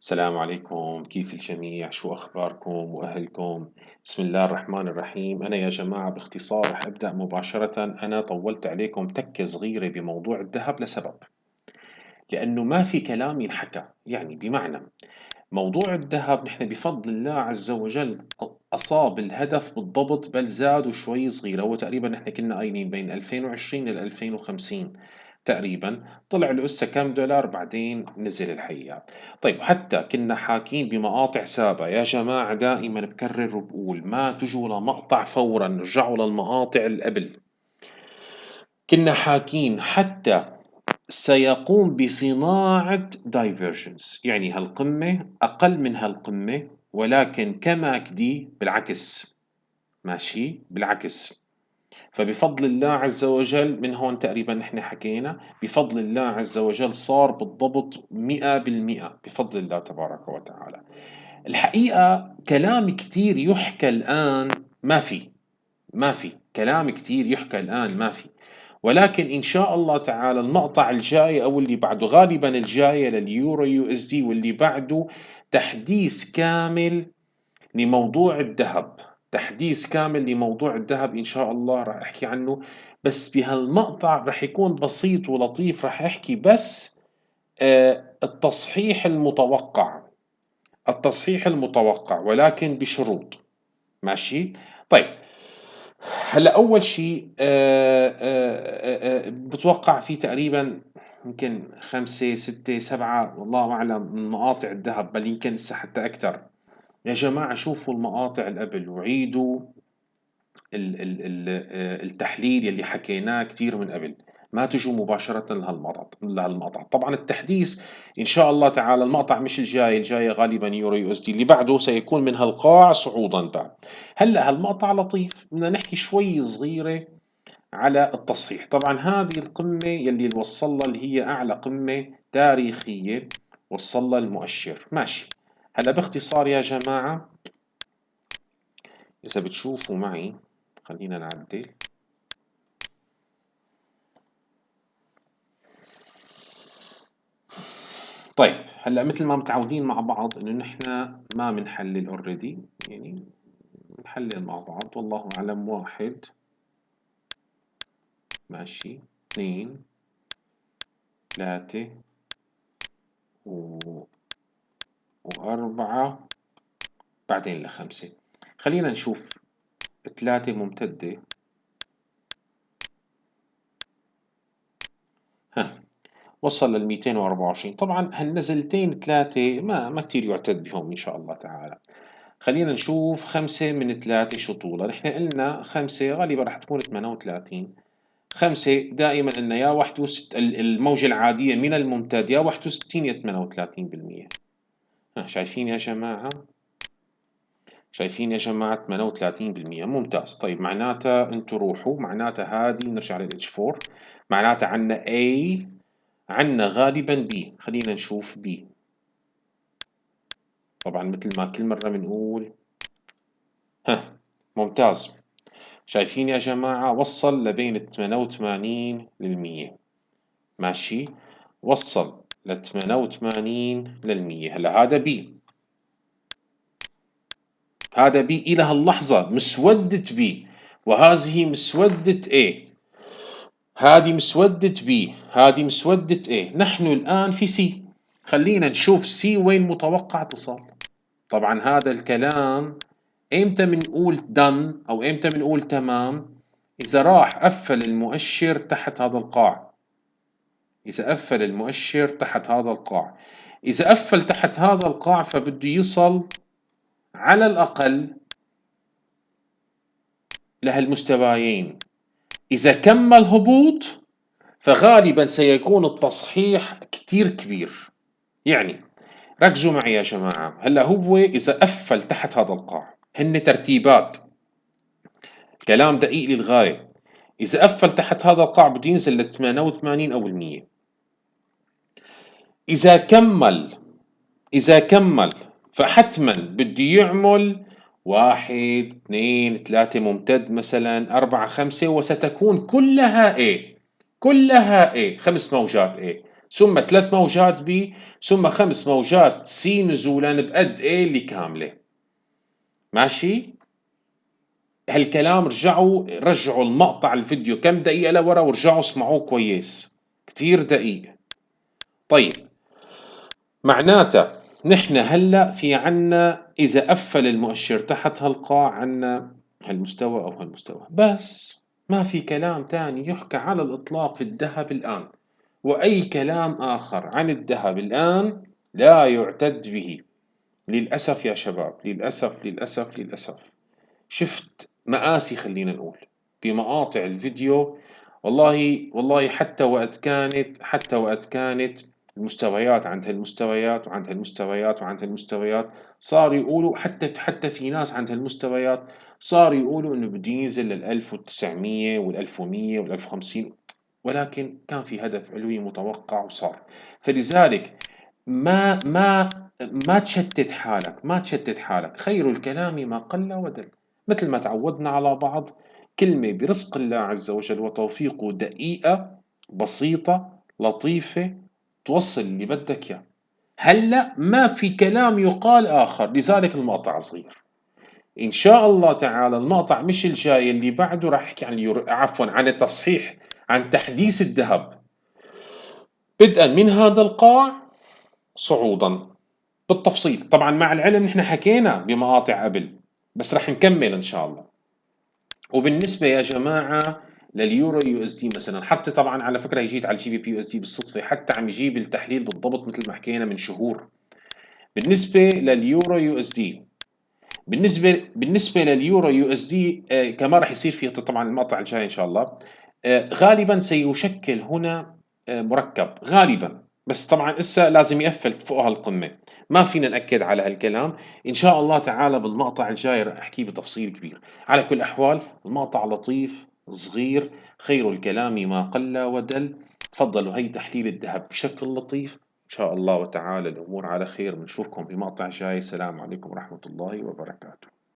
السلام عليكم. كيف الجميع؟ شو أخباركم؟ وأهلكم؟ بسم الله الرحمن الرحيم. أنا يا جماعة باختصار رح أبدأ مباشرة. أنا طولت عليكم تكة صغيرة بموضوع الذهب لسبب. لأنه ما في كلام ينحكى. يعني بمعنى موضوع الذهب نحن بفضل الله عز وجل أصاب الهدف بالضبط بل زادوا شوي صغير هو تقريبا نحن كنا قايلين بين 2020 ل 2050 تقريبا طلع له كم دولار بعدين نزل الحقيقة طيب حتى كنا حاكين بمقاطع سابقة. يا جماعة دائما بكرر وبقول ما تجوا لمقطع فورا رجعوا للمقاطع اللي قبل. كنا حاكين حتى سيقوم بصناعة دايفرجنس يعني هالقمة أقل من هالقمة ولكن كماكدي بالعكس. ماشي؟ بالعكس. فبفضل الله عز وجل من هون تقريبا نحن حكينا بفضل الله عز وجل صار بالضبط مئة بالمئة بفضل الله تبارك وتعالى. الحقيقة كلام كتير يحكى الآن ما في ما في. كلام كتير يحكى الآن ما في. ولكن إن شاء الله تعالى المقطع الجاي أو اللي بعده غالبا الجاي لليورو USD واللي بعده تحديث كامل لموضوع الذهب. تحديث كامل لموضوع الذهب إن شاء الله راح أحكي عنه. بس بهالمقطع راح يكون بسيط ولطيف راح أحكي بس آه التصحيح المتوقع. التصحيح المتوقع ولكن بشروط. ماشي؟ طيب. هلأ أول شيء آه آه بتوقع في تقريبا يمكن خمسة ستة سبعة والله أعلم من مقاطع الذهب بل يمكن حتى أكثر. يا جماعة شوفوا المقاطع اللي قبل وعيدوا التحليل يلي حكيناه كتير من قبل. ما تجوا مباشرة لهالمقطع لهالمقطع. طبعا التحديث إن شاء الله تعالى المقطع مش الجاي الجاي غالبا يورو USD اللي بعده سيكون من هالقاع صعودا بعد هلأ هالمقطع لطيف. بدنا نحكي شوي صغيرة على التصحيح. طبعا هذه القمة يلي وصل لها اللي هي أعلى قمة تاريخية وصل لها المؤشر. ماشي. هلا باختصار يا جماعة إذا بتشوفوا معي خلينا نعدل. طيب هلا مثل ما متعودين مع بعض إنه نحن ما بنحلل اوريدي يعني بنحلل مع بعض والله أعلم واحد ماشي اثنين ثلاثة و... وأربعة بعدين لخمسة. خلينا نشوف ثلاثة ممتدة. ها وصل لل 224 طبعا هالنزلتين ثلاثة ما ما كثير يعتد بهم إن شاء الله تعالى. خلينا نشوف خمسة من ثلاثة شو طولها نحن قلنا خمسة غالبا راح تكون 38 خمسة دائما قلنا يا 61 الموجة العادية من الممتد يا 61 يا 38 بالمية شايفين يا جماعة؟ شايفين يا جماعة 38% ممتاز. طيب معناتها أنتوا روحوا معناتها هذه نرجع لل H4 معناتها عندنا A عندنا غالبا B. خلينا نشوف B. طبعا مثل ما كل مرة بنقول. ها ممتاز. شايفين يا جماعة؟ وصل لبين 88 للمية ماشي. وصل. ل 88 للمية هلا هذا B هذا بي إلى هاللحظة. مسودة بي. وهذه مسودة A. هذه مسودة B هذه مسودة A. نحن الآن في C. خلينا نشوف C وين متوقع تصل طبعا هذا الكلام ايمتى بنقول done أو ايمتى بنقول تمام؟ إذا راح قفل المؤشر تحت هذا القاع. إذا قفل المؤشر تحت هذا القاع. إذا قفل تحت هذا القاع فبده يصل على الأقل لهالمستويين. إذا كمل هبوط فغالبا سيكون التصحيح كتير كبير. يعني ركزوا معي يا جماعة. هلأ هو إذا قفل تحت هذا القاع هن ترتيبات. كلام دقيق للغاية. إذا قفل تحت هذا القاع بده ينزل ل 88 أو المية. إذا كمل إذا كمل فحتما بده يعمل واحد اثنين ثلاثة ممتد مثلا أربعة خمسة وستكون كلها A كلها A خمس موجات A ثم ثلاث موجات ب ثم خمس موجات س نزولا بقد A اللي كاملة ماشي؟ هالكلام رجعوا رجعوا المقطع الفيديو كم دقيقة لورا ورجعوا اسمعوه كويس. كتير دقيق طيب معناته نحن هلا في عنا إذا قفل المؤشر تحت هالقاع عنا هالمستوى أو هالمستوى. بس ما في كلام تاني يحكى على الإطلاق في الذهب الآن. وأي كلام آخر عن الذهب الآن لا يعتد به. للأسف يا شباب للأسف للأسف للأسف. شفت مآسي خلينا نقول. بمقاطع الفيديو والله والله حتى وقت كانت حتى وقت كانت المستويات عند هالمستويات وعند هالمستويات وعند هالمستويات. صار يقولوا حتى حتى في ناس عند هالمستويات صار يقولوا إنه بده ينزل لل 1900 وال 1100 وال 1050 ولكن كان في هدف علوي متوقع وصار. فلذلك ما ما ما تشتت حالك ما تشتت حالك. خير الكلام ما قل ودل. مثل ما تعودنا على بعض كلمة برزق الله عز وجل وتوفيقه دقيقة بسيطة لطيفة توصل اللي بدك إياه. هلأ ما في كلام يقال آخر لذلك المقطع صغير. إن شاء الله تعالى المقطع مش الجاي اللي بعده راح أحكي عن اليورو عفوا عن التصحيح عن تحديث الذهب. بدءا من هذا القاع صعودا. بالتفصيل. طبعا مع العلم نحن حكينا بمقاطع قبل بس رح نكمل إن شاء الله. وبالنسبة يا جماعة لليورو USD مثلا. حتى طبعا على فكرة جيت على ال GBP USD بالصدفة. حتى عم يجيب التحليل بالضبط مثل ما حكينا من شهور. بالنسبة لليورو USD بالنسبة بالنسبة لليورو USD آه كما راح يصير في طبعا المقطع الجاي إن شاء الله. آه غالبا سيشكل هنا آه مركب. غالبا. بس طبعا إسا لازم يقفل فوق هالقمة. ما فينا نأكد على هالكلام. إن شاء الله تعالى بالمقطع الجاي راح أحكيه بتفصيل كبير. على كل الاحوال المقطع لطيف. صغير. خير الكلام ما قل ودل. تفضلوا هي تحليل الذهب بشكل لطيف. إن شاء الله وتعالى الأمور على خير. بنشوفكم بمقطع جاي. السلام عليكم ورحمة الله وبركاته.